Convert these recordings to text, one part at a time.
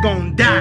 gonna die.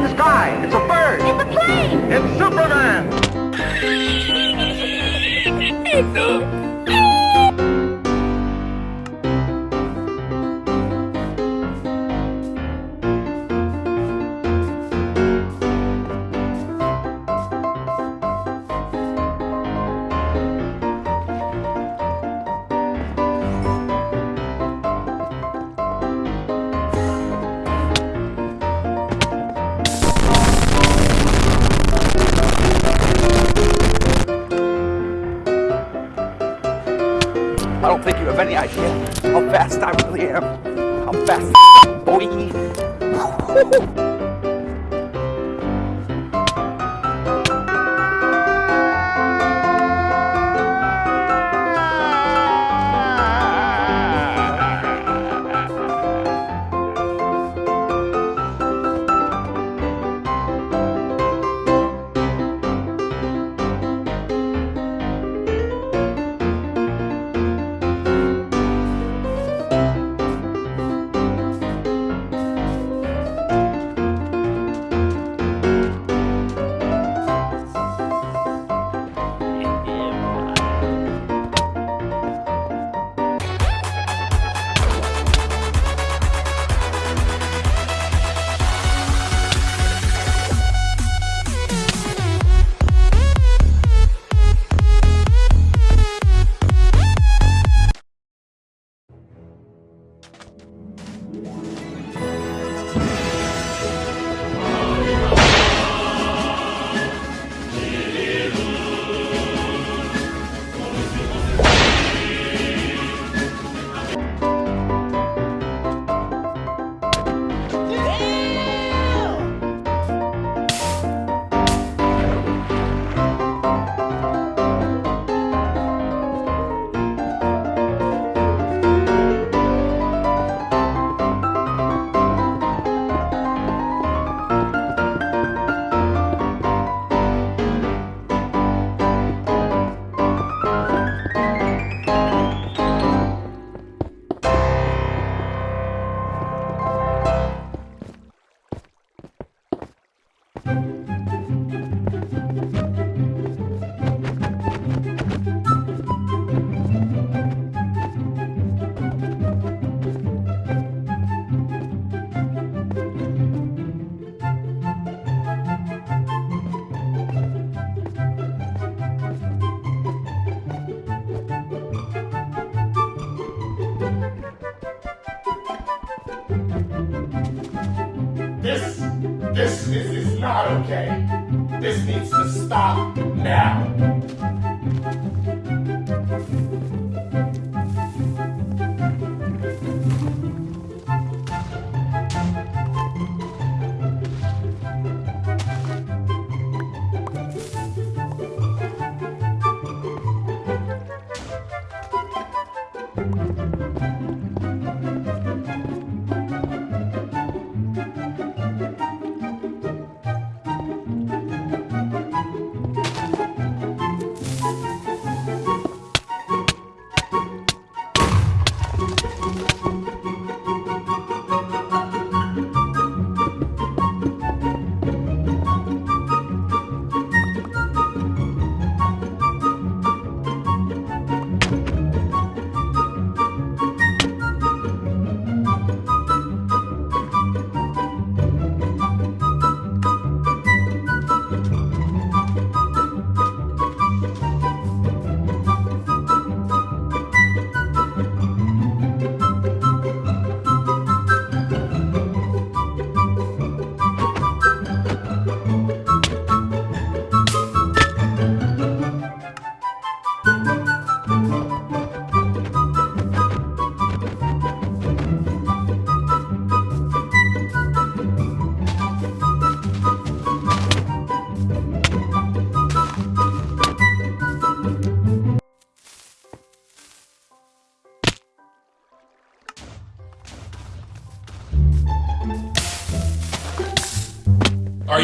In the sky. It's a bird. It's a plane! It's Superman. I don't think you have any idea how fast I really am. I'm fast, boy.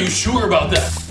you sure about that?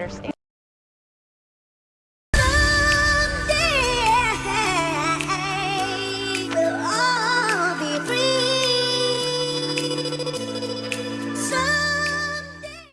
Understand.